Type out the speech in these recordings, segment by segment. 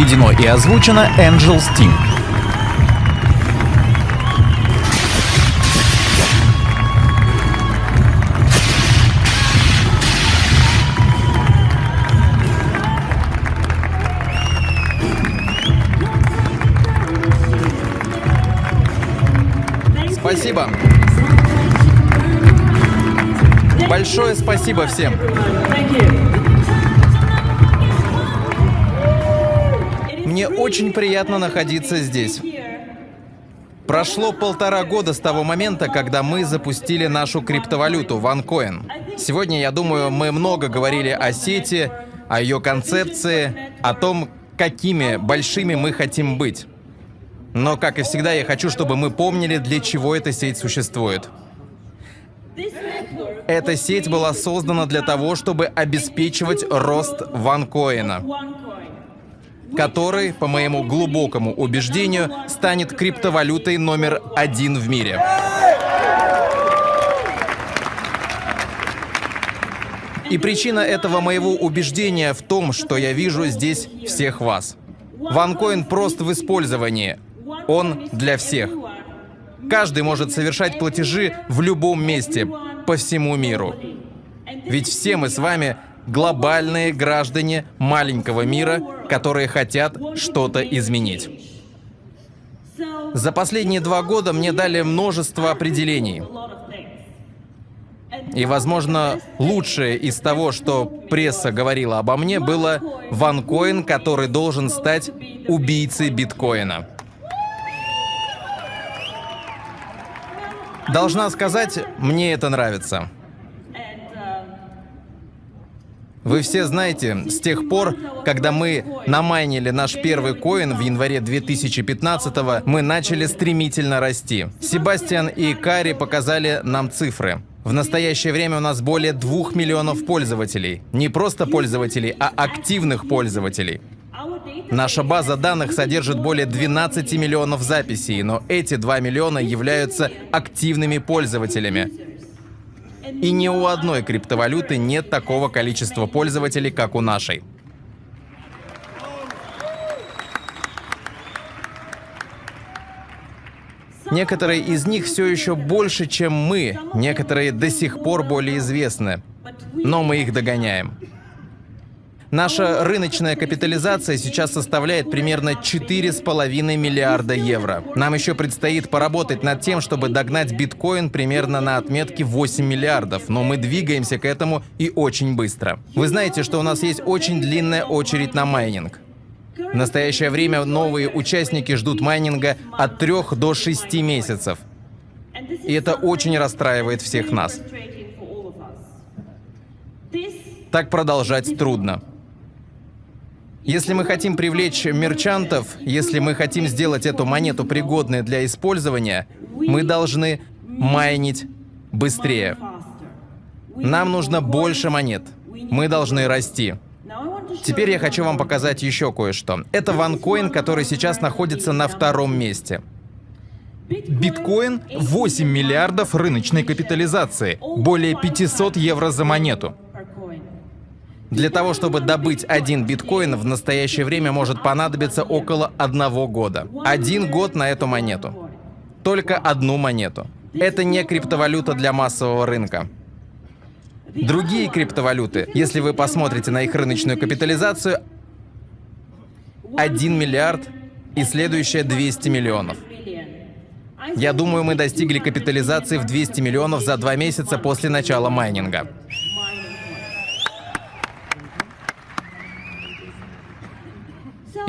Переведено и озвучено Angel Steam. Спасибо. Большое спасибо всем. Мне очень приятно находиться здесь. Прошло полтора года с того момента, когда мы запустили нашу криптовалюту OneCoin. Сегодня, я думаю, мы много говорили о сети, о ее концепции, о том, какими большими мы хотим быть. Но, как и всегда, я хочу, чтобы мы помнили, для чего эта сеть существует. Эта сеть была создана для того, чтобы обеспечивать рост ванкоина, который, по моему глубокому убеждению, станет криптовалютой номер один в мире. И причина этого моего убеждения в том, что я вижу здесь всех вас. Ванкоин прост в использовании. Он для всех. Каждый может совершать платежи в любом месте, по всему миру. Ведь все мы с вами глобальные граждане маленького мира, которые хотят что-то изменить. За последние два года мне дали множество определений. И, возможно, лучшее из того, что пресса говорила обо мне, было ванкоин, который должен стать убийцей биткоина. Должна сказать, мне это нравится. Вы все знаете, с тех пор, когда мы намайнили наш первый коин в январе 2015 мы начали стремительно расти. Себастьян и Кари показали нам цифры. В настоящее время у нас более двух миллионов пользователей. Не просто пользователей, а активных пользователей. Наша база данных содержит более 12 миллионов записей, но эти 2 миллиона являются активными пользователями. И ни у одной криптовалюты нет такого количества пользователей, как у нашей. Некоторые из них все еще больше, чем мы, некоторые до сих пор более известны, но мы их догоняем. Наша рыночная капитализация сейчас составляет примерно 4,5 миллиарда евро. Нам еще предстоит поработать над тем, чтобы догнать биткоин примерно на отметке 8 миллиардов, но мы двигаемся к этому и очень быстро. Вы знаете, что у нас есть очень длинная очередь на майнинг. В настоящее время новые участники ждут майнинга от 3 до 6 месяцев. И это очень расстраивает всех нас. Так продолжать трудно. Если мы хотим привлечь мерчантов, если мы хотим сделать эту монету пригодной для использования, мы должны майнить быстрее. Нам нужно больше монет. Мы должны расти. Теперь я хочу вам показать еще кое-что. Это ванкоин, который сейчас находится на втором месте. Биткоин 8 миллиардов рыночной капитализации, более 500 евро за монету. Для того, чтобы добыть один биткоин, в настоящее время может понадобиться около одного года. Один год на эту монету. Только одну монету. Это не криптовалюта для массового рынка. Другие криптовалюты, если вы посмотрите на их рыночную капитализацию, 1 миллиард и следующее 200 миллионов. Я думаю, мы достигли капитализации в 200 миллионов за два месяца после начала майнинга.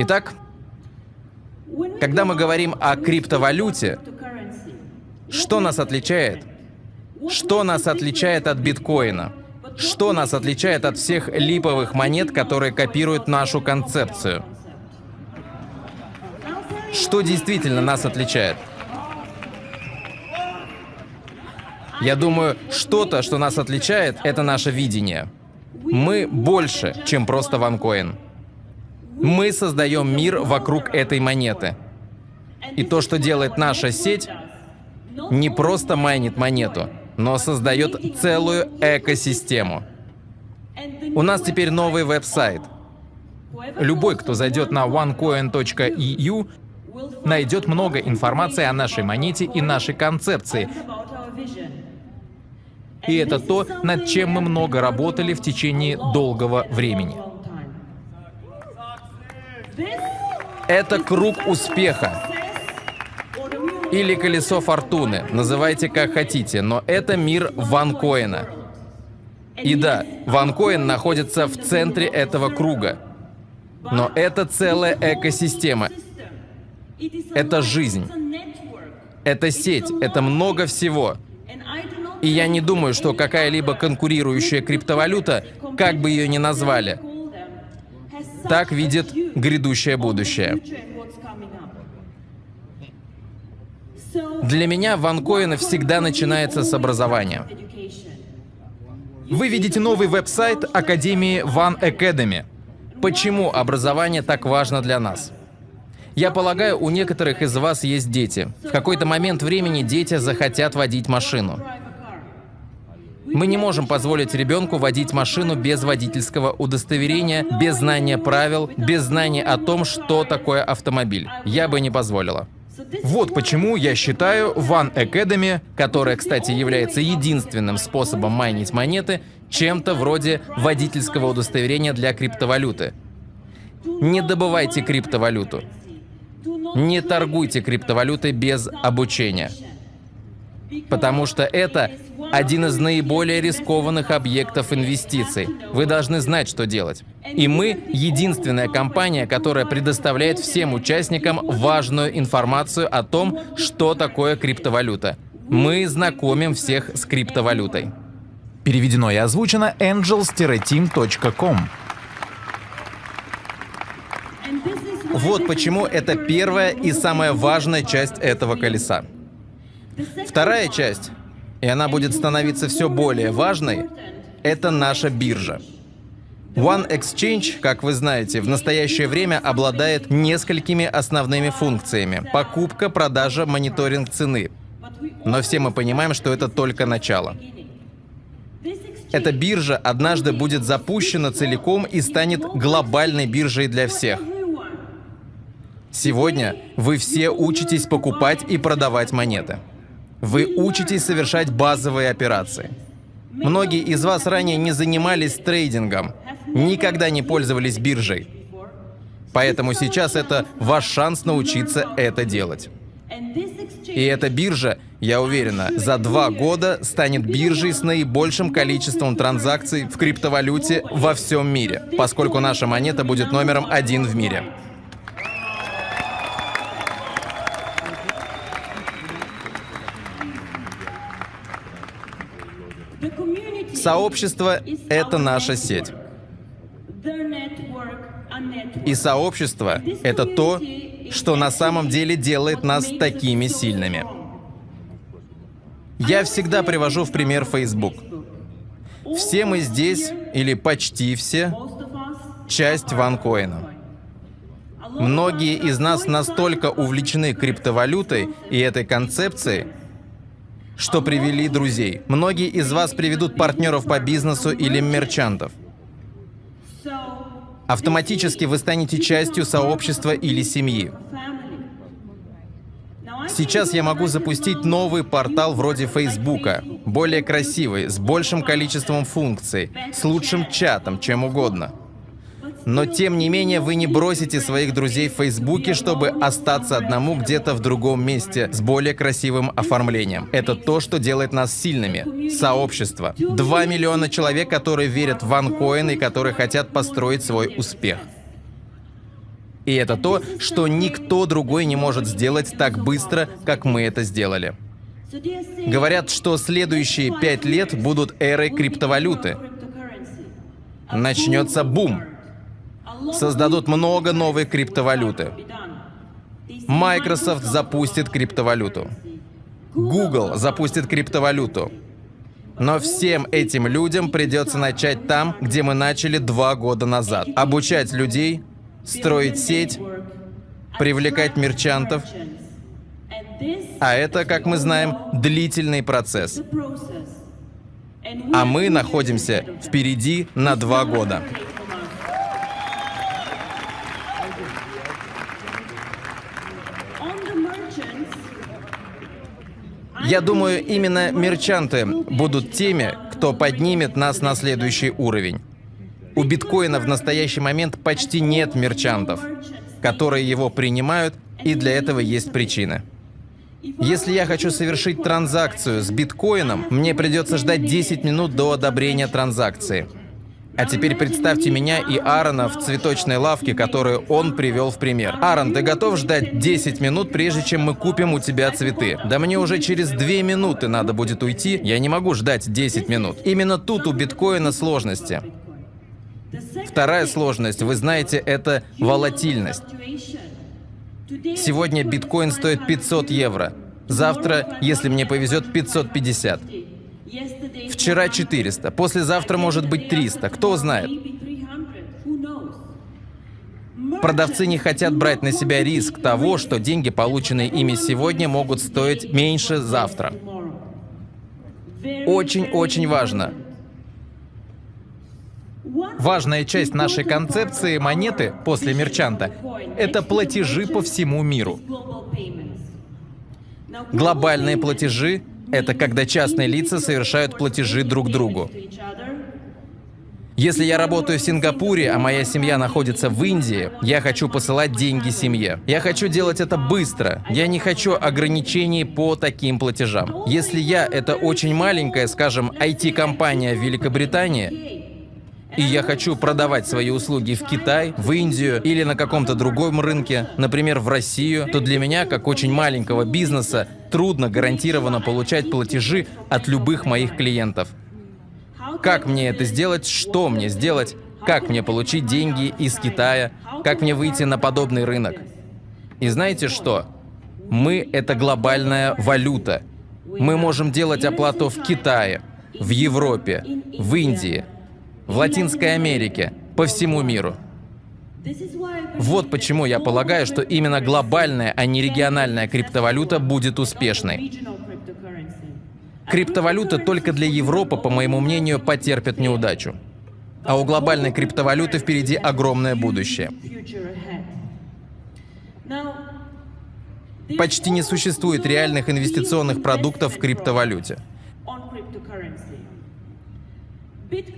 Итак, когда мы говорим о криптовалюте, что нас отличает? Что нас отличает от биткоина? Что нас отличает от всех липовых монет, которые копируют нашу концепцию? Что действительно нас отличает? Я думаю, что-то, что нас отличает, это наше видение. Мы больше, чем просто ванкоин. Мы создаем мир вокруг этой монеты. И то, что делает наша сеть, не просто майнит монету, но создает целую экосистему. У нас теперь новый веб-сайт. Любой, кто зайдет на onecoin.eu, найдет много информации о нашей монете и нашей концепции. И это то, над чем мы много работали в течение долгого времени. Это круг успеха. Или колесо фортуны, называйте как хотите, но это мир ванкоина. И да, ванкоин находится в центре этого круга. Но это целая экосистема. Это жизнь. Это сеть, это много всего. И я не думаю, что какая-либо конкурирующая криптовалюта, как бы ее ни назвали, так видит грядущее будущее. Для меня ванкоин всегда начинается с образования. Вы видите новый веб-сайт Академии One Academy. Почему образование так важно для нас? Я полагаю, у некоторых из вас есть дети. В какой-то момент времени дети захотят водить машину. Мы не можем позволить ребенку водить машину без водительского удостоверения, без знания правил, без знания о том, что такое автомобиль. Я бы не позволила. Вот почему я считаю One Academy, которая, кстати, является единственным способом майнить монеты, чем-то вроде водительского удостоверения для криптовалюты. Не добывайте криптовалюту. Не торгуйте криптовалютой без обучения. Потому что это один из наиболее рискованных объектов инвестиций. Вы должны знать, что делать. И мы — единственная компания, которая предоставляет всем участникам важную информацию о том, что такое криптовалюта. Мы знакомим всех с криптовалютой. Переведено и озвучено angels-team.com. Вот почему это первая и самая важная часть этого колеса. Вторая часть, и она будет становиться все более важной, это наша биржа. One Exchange, как вы знаете, в настоящее время обладает несколькими основными функциями. Покупка, продажа, мониторинг цены. Но все мы понимаем, что это только начало. Эта биржа однажды будет запущена целиком и станет глобальной биржей для всех. Сегодня вы все учитесь покупать и продавать монеты. Вы учитесь совершать базовые операции. Многие из вас ранее не занимались трейдингом, никогда не пользовались биржей. Поэтому сейчас это ваш шанс научиться это делать. И эта биржа, я уверена, за два года станет биржей с наибольшим количеством транзакций в криптовалюте во всем мире, поскольку наша монета будет номером один в мире. Сообщество — это наша сеть. И сообщество — это то, что на самом деле делает нас такими сильными. Я всегда привожу в пример Facebook. Все мы здесь, или почти все, часть ванкоина. Многие из нас настолько увлечены криптовалютой и этой концепцией, что привели друзей. Многие из вас приведут партнеров по бизнесу или мерчантов. Автоматически вы станете частью сообщества или семьи. Сейчас я могу запустить новый портал вроде Фейсбука, более красивый, с большим количеством функций, с лучшим чатом, чем угодно. Но тем не менее вы не бросите своих друзей в Фейсбуке, чтобы остаться одному где-то в другом месте с более красивым оформлением. Это то, что делает нас сильными. Сообщество. Два миллиона человек, которые верят в OneCoin и которые хотят построить свой успех. И это то, что никто другой не может сделать так быстро, как мы это сделали. Говорят, что следующие пять лет будут эрой криптовалюты. Начнется бум создадут много новой криптовалюты. Microsoft запустит криптовалюту. Google запустит криптовалюту. Но всем этим людям придется начать там, где мы начали два года назад. Обучать людей, строить сеть, привлекать мерчантов. А это, как мы знаем, длительный процесс. А мы находимся впереди на два года. Я думаю, именно мерчанты будут теми, кто поднимет нас на следующий уровень. У биткоина в настоящий момент почти нет мерчантов, которые его принимают, и для этого есть причины. Если я хочу совершить транзакцию с биткоином, мне придется ждать 10 минут до одобрения транзакции. А теперь представьте меня и Аарона в цветочной лавке, которую он привел в пример. Аарон, ты готов ждать 10 минут, прежде чем мы купим у тебя цветы? Да мне уже через 2 минуты надо будет уйти, я не могу ждать 10 минут. Именно тут у биткоина сложности. Вторая сложность, вы знаете, это волатильность. Сегодня биткоин стоит 500 евро. Завтра, если мне повезет, 550. Вчера 400, послезавтра может быть 300, кто знает. Продавцы не хотят брать на себя риск того, что деньги, полученные ими сегодня, могут стоить меньше завтра. Очень-очень важно. Важная часть нашей концепции монеты после мерчанта — это платежи по всему миру. Глобальные платежи — это когда частные лица совершают платежи друг другу. Если я работаю в Сингапуре, а моя семья находится в Индии, я хочу посылать деньги семье. Я хочу делать это быстро. Я не хочу ограничений по таким платежам. Если я — это очень маленькая, скажем, IT-компания в Великобритании, и я хочу продавать свои услуги в Китай, в Индию или на каком-то другом рынке, например, в Россию, то для меня, как очень маленького бизнеса, трудно гарантированно получать платежи от любых моих клиентов. Как мне это сделать? Что мне сделать? Как мне получить деньги из Китая? Как мне выйти на подобный рынок? И знаете что? Мы — это глобальная валюта. Мы можем делать оплату в Китае, в Европе, в Индии, в Латинской Америке, по всему миру. Вот почему я полагаю, что именно глобальная, а не региональная криптовалюта будет успешной. Криптовалюта только для Европы, по моему мнению, потерпят неудачу. А у глобальной криптовалюты впереди огромное будущее. Почти не существует реальных инвестиционных продуктов в криптовалюте.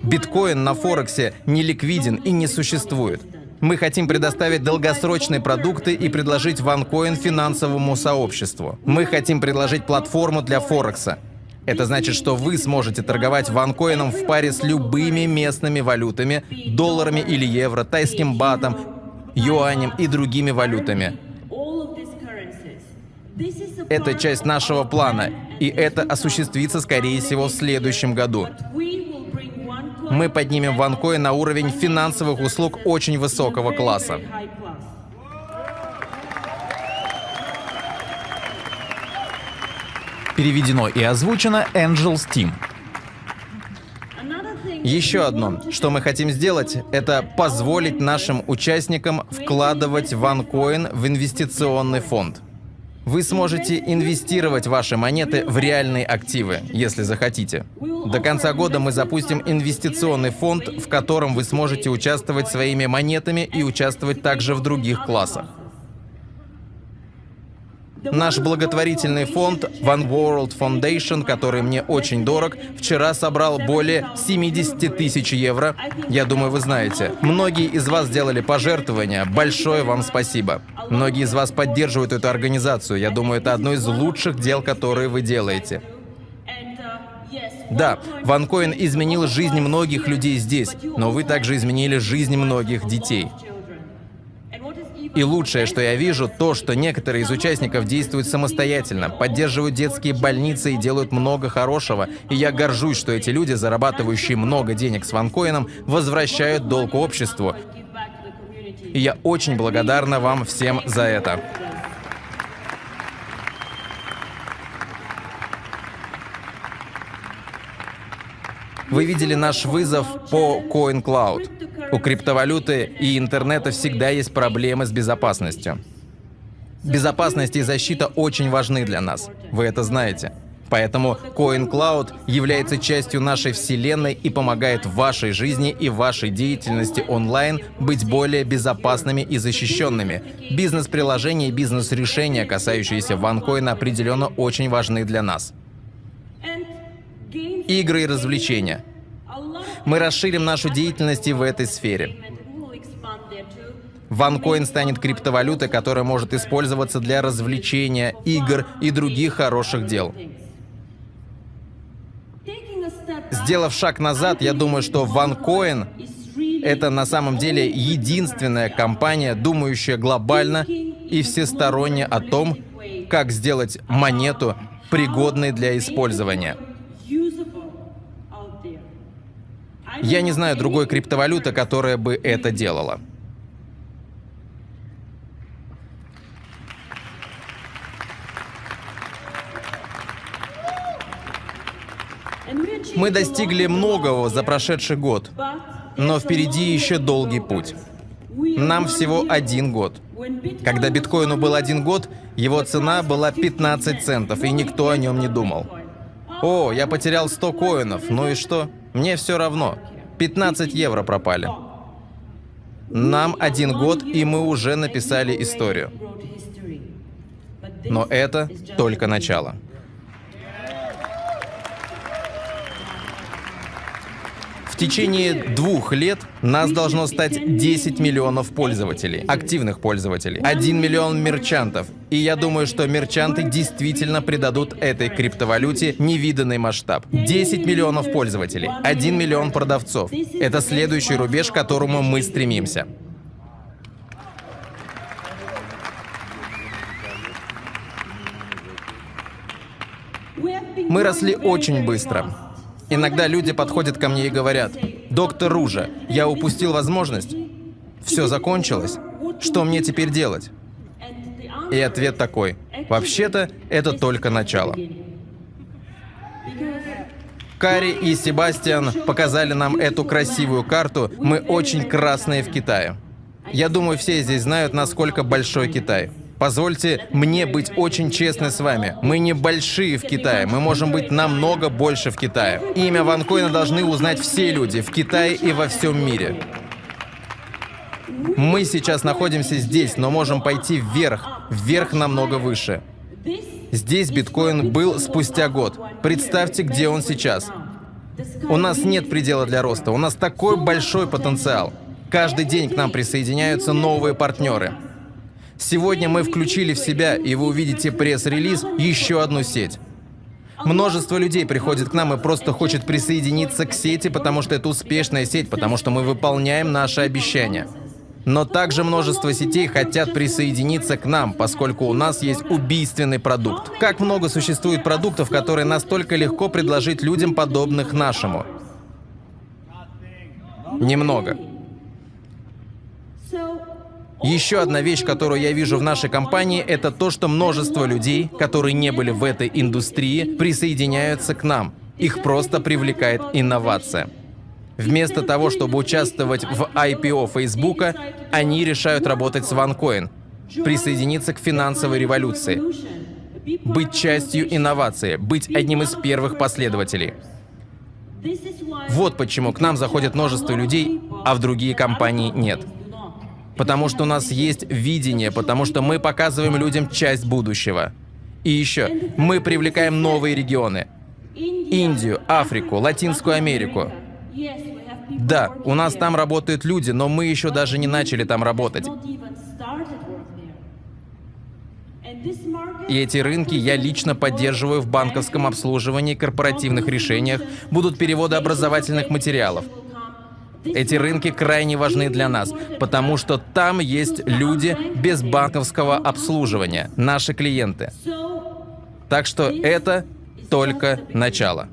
Биткоин на Форексе не ликвиден и не существует. Мы хотим предоставить долгосрочные продукты и предложить OneCoin финансовому сообществу. Мы хотим предложить платформу для Форекса. Это значит, что вы сможете торговать ванкоином в паре с любыми местными валютами, долларами или евро, тайским батом, юанем и другими валютами. Это часть нашего плана, и это осуществится, скорее всего, в следующем году мы поднимем OneCoin на уровень финансовых услуг очень высокого класса. Переведено и озвучено Angels Team. Еще одно, что мы хотим сделать, это позволить нашим участникам вкладывать OneCoin в инвестиционный фонд. Вы сможете инвестировать ваши монеты в реальные активы, если захотите. До конца года мы запустим инвестиционный фонд, в котором вы сможете участвовать своими монетами и участвовать также в других классах. Наш благотворительный фонд One World Foundation, который мне очень дорог, вчера собрал более 70 тысяч евро. Я думаю, вы знаете. Многие из вас сделали пожертвования. Большое вам спасибо. Многие из вас поддерживают эту организацию. Я думаю, это одно из лучших дел, которые вы делаете. Да, OneCoin изменил жизнь многих людей здесь, но вы также изменили жизнь многих детей. И лучшее, что я вижу, то, что некоторые из участников действуют самостоятельно, поддерживают детские больницы и делают много хорошего. И я горжусь, что эти люди, зарабатывающие много денег с ванкоином, возвращают долг обществу. И я очень благодарна вам всем за это. Вы видели наш вызов по CoinCloud. У криптовалюты и интернета всегда есть проблемы с безопасностью. Безопасность и защита очень важны для нас. Вы это знаете. Поэтому CoinCloud является частью нашей вселенной и помогает вашей жизни и вашей деятельности онлайн быть более безопасными и защищенными. Бизнес-приложения и бизнес-решения, касающиеся OneCoin, определенно очень важны для нас. Игры и развлечения. Мы расширим нашу деятельность и в этой сфере. OneCoin станет криптовалютой, которая может использоваться для развлечения, игр и других хороших дел. Сделав шаг назад, я думаю, что OneCoin — это на самом деле единственная компания, думающая глобально и всесторонне о том, как сделать монету пригодной для использования. Я не знаю другой криптовалюты, которая бы это делала. Мы достигли многого за прошедший год, но впереди еще долгий путь. Нам всего один год. Когда биткоину был один год, его цена была 15 центов, и никто о нем не думал. О, я потерял 100 коинов, ну и что? Мне все равно. 15 евро пропали. Нам один год, и мы уже написали историю. Но это только начало. В течение двух лет нас должно стать 10 миллионов пользователей, активных пользователей, 1 миллион мерчантов. И я думаю, что мерчанты действительно придадут этой криптовалюте невиданный масштаб. 10 миллионов пользователей, 1 миллион продавцов. Это следующий рубеж, к которому мы стремимся. Мы росли очень быстро. Иногда люди подходят ко мне и говорят, «Доктор Ружа, я упустил возможность. Все закончилось. Что мне теперь делать?» И ответ такой, «Вообще-то это только начало». Кари и Себастьян показали нам эту красивую карту. Мы очень красные в Китае. Я думаю, все здесь знают, насколько большой Китай. Позвольте мне быть очень честной с вами. Мы не большие в Китае, мы можем быть намного больше в Китае. Имя Ванкоина должны узнать все люди в Китае и во всем мире. Мы сейчас находимся здесь, но можем пойти вверх, вверх намного выше. Здесь биткоин был спустя год. Представьте, где он сейчас. У нас нет предела для роста, у нас такой большой потенциал. Каждый день к нам присоединяются новые партнеры. Сегодня мы включили в себя, и вы увидите пресс-релиз, еще одну сеть. Множество людей приходит к нам и просто хочет присоединиться к сети, потому что это успешная сеть, потому что мы выполняем наши обещания. Но также множество сетей хотят присоединиться к нам, поскольку у нас есть убийственный продукт. Как много существует продуктов, которые настолько легко предложить людям, подобных нашему? Немного. Еще одна вещь, которую я вижу в нашей компании, это то, что множество людей, которые не были в этой индустрии, присоединяются к нам. Их просто привлекает инновация. Вместо того, чтобы участвовать в IPO Фейсбука, они решают работать с OneCoin, присоединиться к финансовой революции, быть частью инновации, быть одним из первых последователей. Вот почему к нам заходит множество людей, а в другие компании нет потому что у нас есть видение, потому что мы показываем людям часть будущего. И еще, мы привлекаем новые регионы. Индию, Африку, Латинскую Америку. Да, у нас там работают люди, но мы еще даже не начали там работать. И эти рынки я лично поддерживаю в банковском обслуживании, корпоративных решениях, будут переводы образовательных материалов. Эти рынки крайне важны для нас, потому что там есть люди без банковского обслуживания, наши клиенты. Так что это только начало.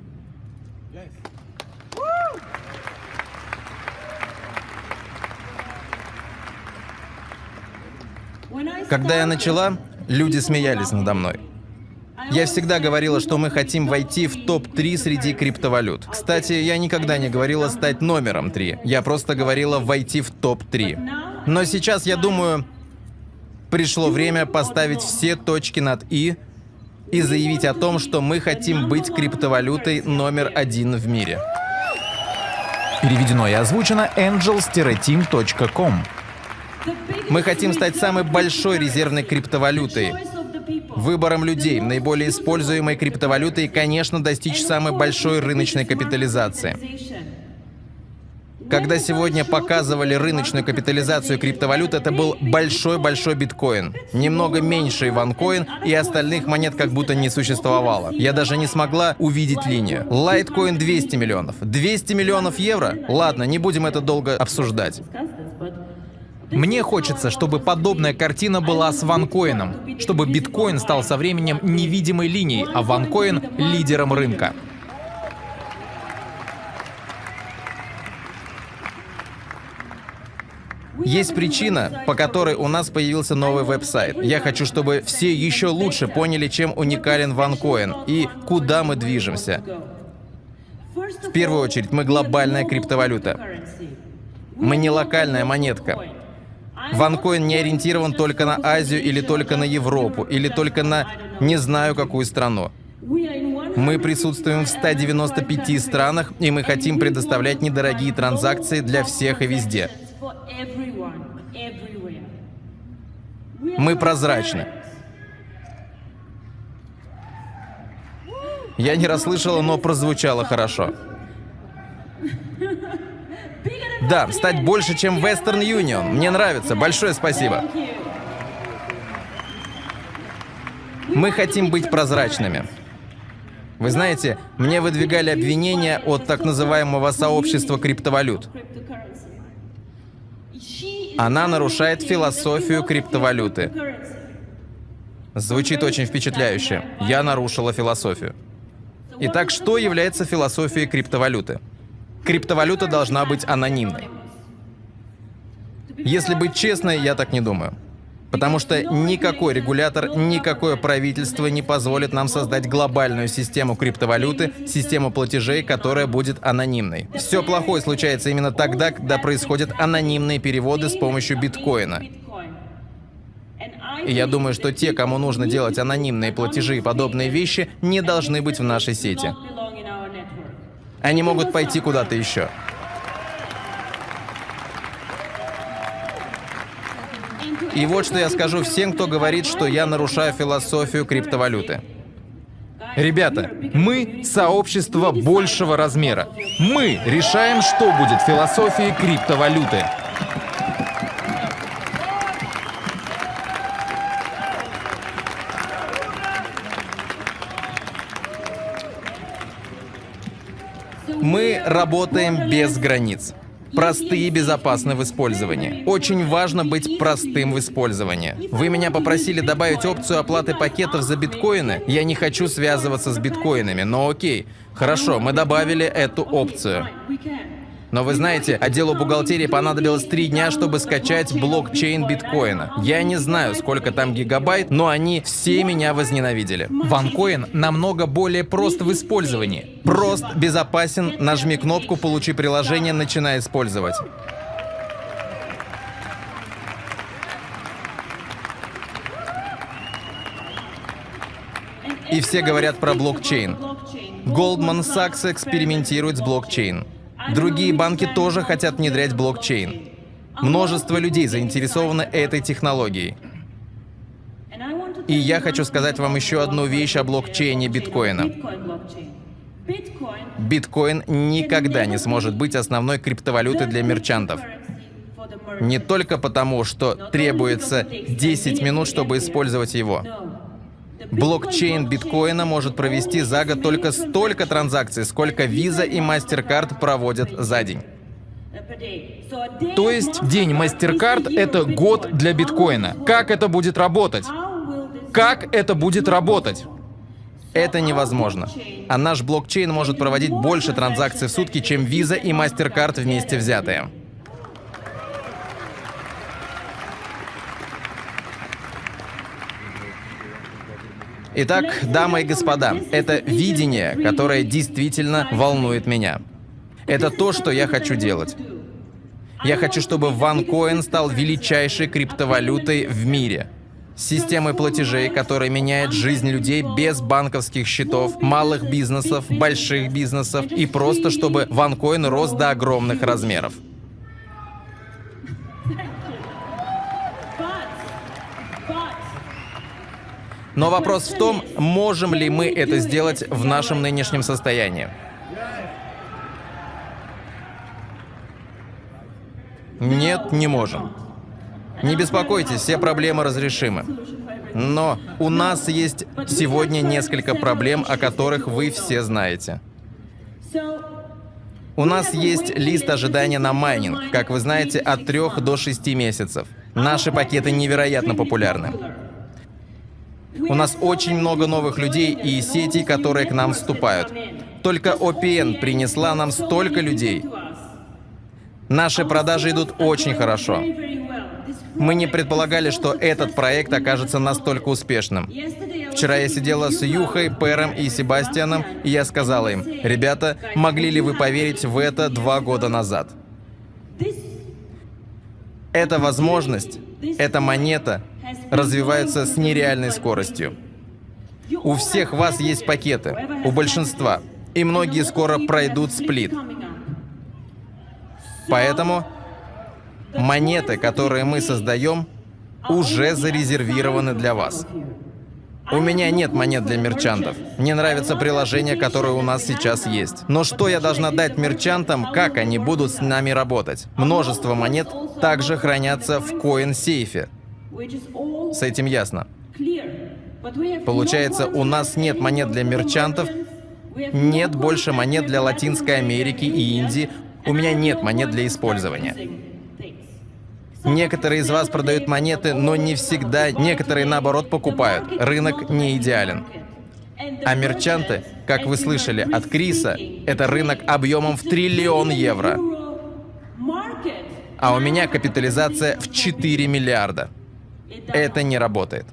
Когда я начала, люди смеялись надо мной. Я всегда говорила, что мы хотим войти в топ-3 среди криптовалют. Кстати, я никогда не говорила стать номером 3. Я просто говорила войти в топ-3. Но сейчас я думаю, пришло время поставить все точки над «и» и заявить о том, что мы хотим быть криптовалютой номер один в мире. Переведено и озвучено angels-team.com. Мы хотим стать самой большой резервной криптовалютой, выбором людей, наиболее используемой криптовалютой конечно, достичь самой большой рыночной капитализации. Когда сегодня показывали рыночную капитализацию криптовалют, это был большой-большой биткоин. Немного меньше иванкоин, и остальных монет как будто не существовало. Я даже не смогла увидеть линию. Лайткоин 200 миллионов. 200 миллионов евро? Ладно, не будем это долго обсуждать. Мне хочется, чтобы подобная картина была с ванкоином, чтобы биткоин стал со временем невидимой линией, а ванкоин — лидером рынка. Есть причина, по которой у нас появился новый веб-сайт. Я хочу, чтобы все еще лучше поняли, чем уникален OneCoin и куда мы движемся. В первую очередь, мы глобальная криптовалюта. Мы не локальная монетка. OneCoin не ориентирован только на Азию или только на Европу, или только на не знаю какую страну. Мы присутствуем в 195 странах, и мы хотим предоставлять недорогие транзакции для всех и везде. Мы прозрачны. Я не расслышала, но прозвучало хорошо. Да, стать больше, чем Western Union. Мне нравится. Большое спасибо. Мы хотим быть прозрачными. Вы знаете, мне выдвигали обвинения от так называемого сообщества криптовалют. Она нарушает философию криптовалюты. Звучит очень впечатляюще. Я нарушила философию. Итак, что является философией криптовалюты? Криптовалюта должна быть анонимной. Если быть честной, я так не думаю. Потому что никакой регулятор, никакое правительство не позволит нам создать глобальную систему криптовалюты, систему платежей, которая будет анонимной. Все плохое случается именно тогда, когда происходят анонимные переводы с помощью биткоина. И я думаю, что те, кому нужно делать анонимные платежи и подобные вещи, не должны быть в нашей сети. Они могут пойти куда-то еще. И вот что я скажу всем, кто говорит, что я нарушаю философию криптовалюты. Ребята, мы — сообщество большего размера. Мы решаем, что будет философией криптовалюты. Мы работаем без границ. Простые и безопасны в использовании. Очень важно быть простым в использовании. Вы меня попросили добавить опцию оплаты пакетов за биткоины. Я не хочу связываться с биткоинами, но окей. Хорошо, мы добавили эту опцию. Но вы знаете, отделу бухгалтерии понадобилось три дня, чтобы скачать блокчейн биткоина. Я не знаю, сколько там гигабайт, но они все меня возненавидели. Ванкоин намного более прост в использовании. Прост, безопасен, нажми кнопку «Получи приложение», начинай использовать. И все говорят про блокчейн. Goldman Sachs экспериментирует с блокчейн. Другие банки тоже хотят внедрять блокчейн. Множество людей заинтересованы этой технологией. И я хочу сказать вам еще одну вещь о блокчейне биткоина. Биткоин никогда не сможет быть основной криптовалютой для мерчантов. Не только потому, что требуется 10 минут, чтобы использовать его. Блокчейн биткоина может провести за год только столько транзакций, сколько Visa и MasterCard проводят за день. То есть день MasterCard — это год для биткоина. Как это будет работать? Как это будет работать? Это невозможно. А наш блокчейн может проводить больше транзакций в сутки, чем Visa и MasterCard вместе взятые. Итак, дамы и господа, это видение, которое действительно волнует меня. Это то, что я хочу делать. Я хочу, чтобы OneCoin стал величайшей криптовалютой в мире. системой платежей, которая меняет жизнь людей без банковских счетов, малых бизнесов, больших бизнесов и просто чтобы ванкоин рос до огромных размеров. Но вопрос в том, можем ли мы это сделать в нашем нынешнем состоянии. Нет, не можем. Не беспокойтесь, все проблемы разрешимы. Но у нас есть сегодня несколько проблем, о которых вы все знаете. У нас есть лист ожидания на майнинг, как вы знаете, от 3 до 6 месяцев. Наши пакеты невероятно популярны. У нас очень много новых людей и сетей, которые к нам вступают. Только OPN принесла нам столько людей. Наши продажи идут очень хорошо. Мы не предполагали, что этот проект окажется настолько успешным. Вчера я сидела с Юхой, Пером и Себастьяном, и я сказала им, ребята, могли ли вы поверить в это два года назад? Эта возможность, эта монета развиваются с нереальной скоростью. У всех вас есть пакеты, у большинства, и многие скоро пройдут сплит. Поэтому монеты, которые мы создаем, уже зарезервированы для вас. У меня нет монет для мерчантов. Мне нравится приложение, которое у нас сейчас есть. Но что я должна дать мерчантам, как они будут с нами работать? Множество монет также хранятся в коин-сейфе. С этим ясно. Получается, у нас нет монет для мерчантов, нет больше монет для Латинской Америки и Индии, у меня нет монет для использования. Некоторые из вас продают монеты, но не всегда. Некоторые, наоборот, покупают. Рынок не идеален. А мерчанты, как вы слышали от Криса, это рынок объемом в триллион евро. А у меня капитализация в 4 миллиарда. Это не работает.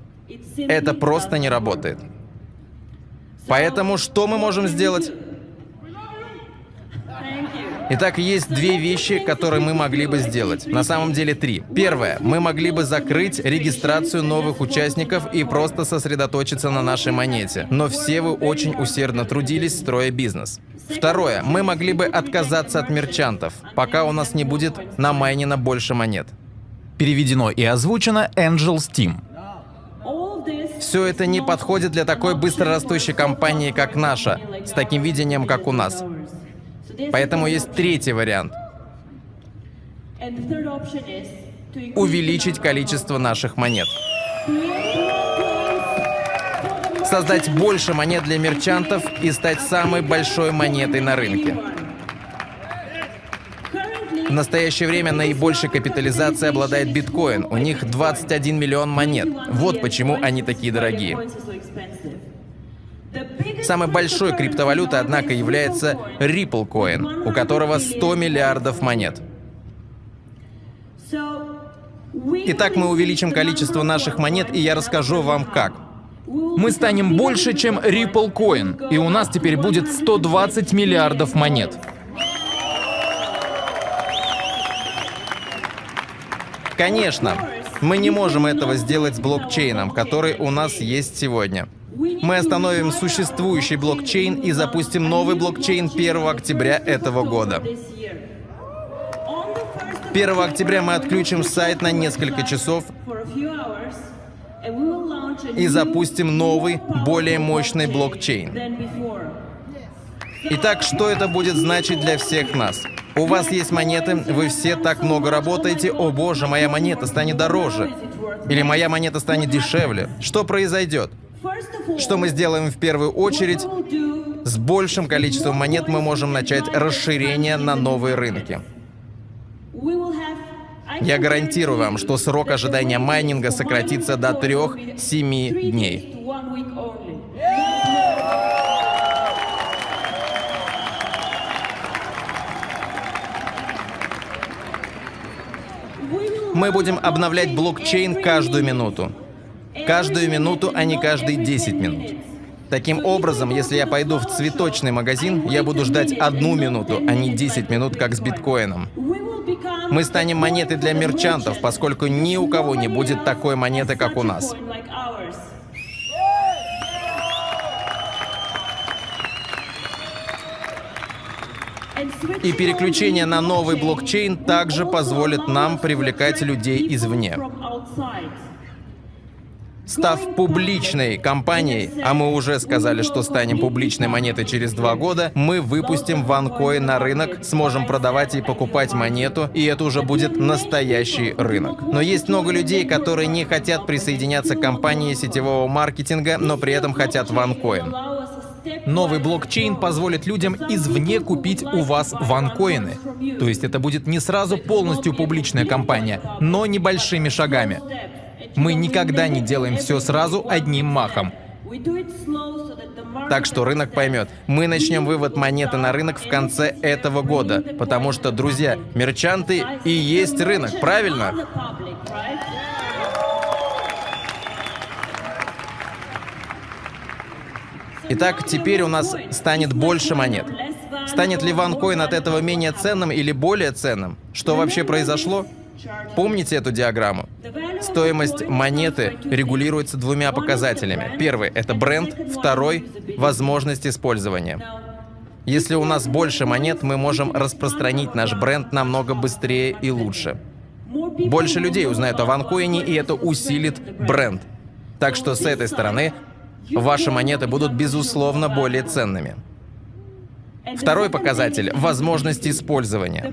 Это просто не работает. Поэтому что мы можем сделать? Итак, есть две вещи, которые мы могли бы сделать. На самом деле три. Первое. Мы могли бы закрыть регистрацию новых участников и просто сосредоточиться на нашей монете. Но все вы очень усердно трудились, строя бизнес. Второе. Мы могли бы отказаться от мерчантов, пока у нас не будет намайнено больше монет. Переведено и озвучено Angel Steam. Все это не подходит для такой быстрорастущей компании, как наша, с таким видением, как у нас. Поэтому есть третий вариант. Увеличить количество наших монет. Создать больше монет для мерчантов и стать самой большой монетой на рынке. В настоящее время наибольшей капитализацией обладает биткоин. У них 21 миллион монет. Вот почему они такие дорогие. Самой большой криптовалютой, однако, является Ripple Coin, у которого 100 миллиардов монет. Итак, мы увеличим количество наших монет, и я расскажу вам как. Мы станем больше, чем Ripple Coin, и у нас теперь будет 120 миллиардов монет. Конечно, мы не можем этого сделать с блокчейном, который у нас есть сегодня. Мы остановим существующий блокчейн и запустим новый блокчейн 1 октября этого года. 1 октября мы отключим сайт на несколько часов и запустим новый, более мощный блокчейн. Итак, что это будет значить для всех нас? У вас есть монеты, вы все так много работаете, о боже, моя монета станет дороже. Или моя монета станет дешевле. Что произойдет? Что мы сделаем в первую очередь? С большим количеством монет мы можем начать расширение на новые рынки. Я гарантирую вам, что срок ожидания майнинга сократится до 3-7 дней. Мы будем обновлять блокчейн каждую минуту. Каждую минуту, а не каждые 10 минут. Таким образом, если я пойду в цветочный магазин, я буду ждать одну минуту, а не 10 минут, как с биткоином. Мы станем монетой для мерчантов, поскольку ни у кого не будет такой монеты, как у нас. И переключение на новый блокчейн также позволит нам привлекать людей извне. Став публичной компанией, а мы уже сказали, что станем публичной монетой через два года, мы выпустим ванкоин на рынок, сможем продавать и покупать монету, и это уже будет настоящий рынок. Но есть много людей, которые не хотят присоединяться к компании сетевого маркетинга, но при этом хотят ванкоин. Новый блокчейн позволит людям извне купить у вас ванкоины. То есть это будет не сразу полностью публичная компания, но небольшими шагами. Мы никогда не делаем все сразу одним махом. Так что рынок поймет. Мы начнем вывод монеты на рынок в конце этого года. Потому что, друзья, мерчанты и есть рынок, правильно? Итак, теперь у нас станет больше монет. Станет ли ванкоин от этого менее ценным или более ценным? Что вообще произошло? Помните эту диаграмму? Стоимость монеты регулируется двумя показателями. Первый — это бренд, второй — возможность использования. Если у нас больше монет, мы можем распространить наш бренд намного быстрее и лучше. Больше людей узнают о ванкоине, и это усилит бренд. Так что с этой стороны ваши монеты будут безусловно более ценными. Второй показатель — возможность использования.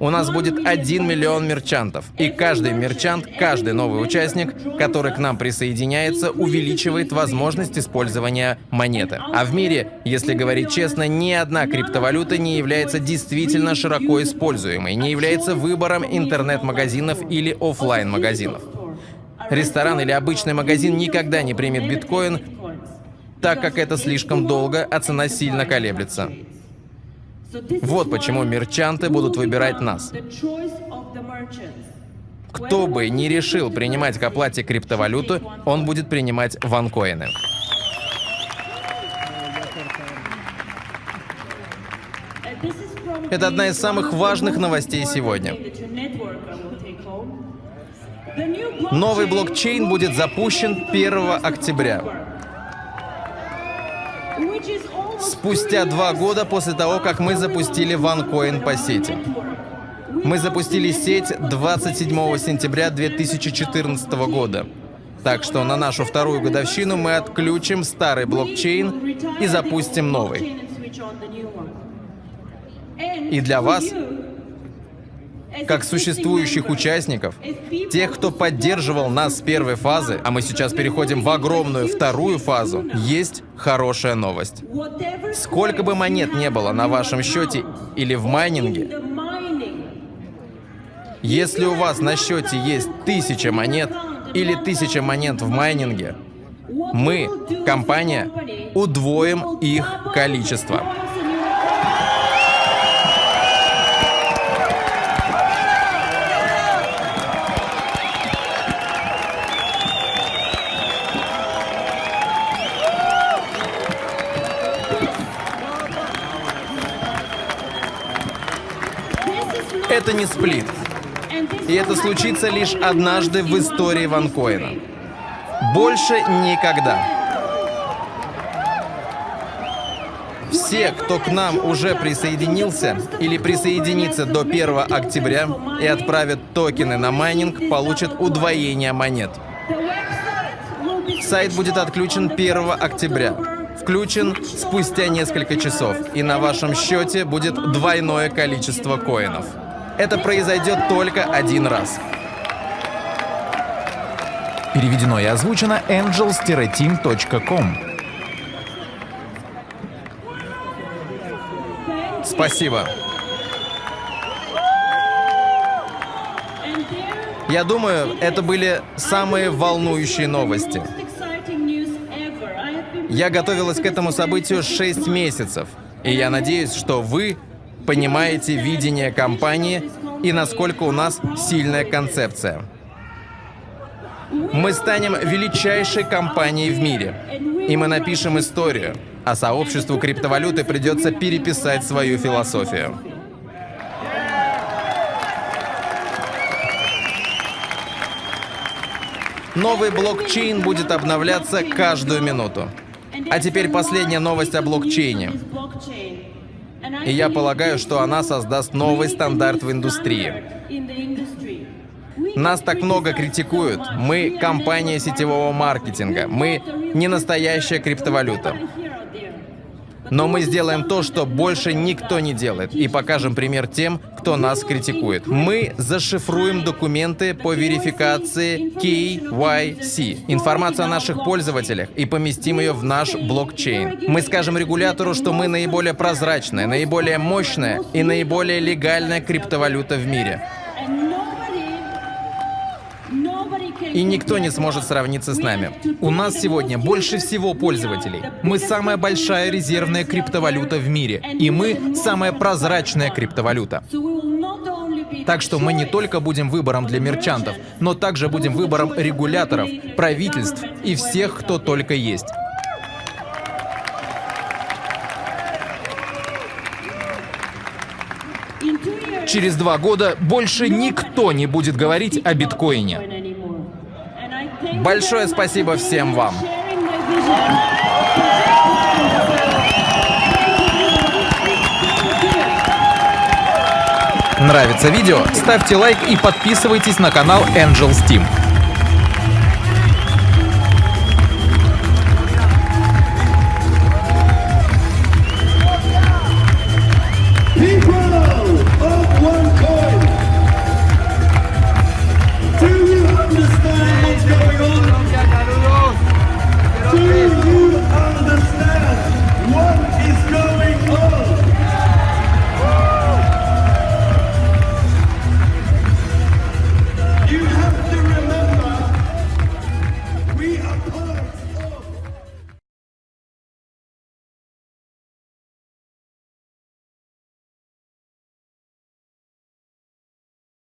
У нас будет 1 миллион мерчантов, и каждый мерчант, каждый новый участник, который к нам присоединяется, увеличивает возможность использования монеты. А в мире, если говорить честно, ни одна криптовалюта не является действительно широко используемой, не является выбором интернет-магазинов или офлайн магазинов Ресторан или обычный магазин никогда не примет биткоин, так как это слишком долго, а цена сильно колеблется. Вот почему мерчанты будут выбирать нас. Кто бы не решил принимать к оплате криптовалюту, он будет принимать ванкоины. Это одна из самых важных новостей сегодня. Новый блокчейн будет запущен 1 октября. Спустя два года после того, как мы запустили OneCoin по сети. Мы запустили сеть 27 сентября 2014 года. Так что на нашу вторую годовщину мы отключим старый блокчейн и запустим новый. И для вас как существующих участников, тех, кто поддерживал нас с первой фазы, а мы сейчас переходим в огромную вторую фазу, есть хорошая новость. Сколько бы монет не было на вашем счете или в майнинге, если у вас на счете есть тысяча монет или тысяча монет в майнинге, мы, компания, удвоим их количество. Это не сплит. И это случится лишь однажды в истории OneCoin а. Больше никогда. Все, кто к нам уже присоединился или присоединится до 1 октября и отправят токены на майнинг, получат удвоение монет. Сайт будет отключен 1 октября. Включен спустя несколько часов, и на вашем счете будет двойное количество коинов. Это произойдет только один раз. Переведено и озвучено angels-team.com. Спасибо. Я думаю, это были самые волнующие новости. Я готовилась к этому событию 6 месяцев, и я надеюсь, что вы понимаете видение компании и насколько у нас сильная концепция. Мы станем величайшей компанией в мире, и мы напишем историю, а сообществу криптовалюты придется переписать свою философию. Новый блокчейн будет обновляться каждую минуту. А теперь последняя новость о блокчейне. И я полагаю, что она создаст новый стандарт в индустрии. Нас так много критикуют. Мы компания сетевого маркетинга. Мы не настоящая криптовалюта. Но мы сделаем то, что больше никто не делает, и покажем пример тем, кто нас критикует. Мы зашифруем документы по верификации KYC, информацию о наших пользователях, и поместим ее в наш блокчейн. Мы скажем регулятору, что мы наиболее прозрачная, наиболее мощная и наиболее легальная криптовалюта в мире. И никто не сможет сравниться с нами. У нас сегодня больше всего пользователей. Мы самая большая резервная криптовалюта в мире. И мы самая прозрачная криптовалюта. Так что мы не только будем выбором для мерчантов, но также будем выбором регуляторов, правительств и всех, кто только есть. Через два года больше никто не будет говорить о биткоине. Большое спасибо всем вам. Нравится видео? Ставьте лайк и подписывайтесь на канал Angel Steam.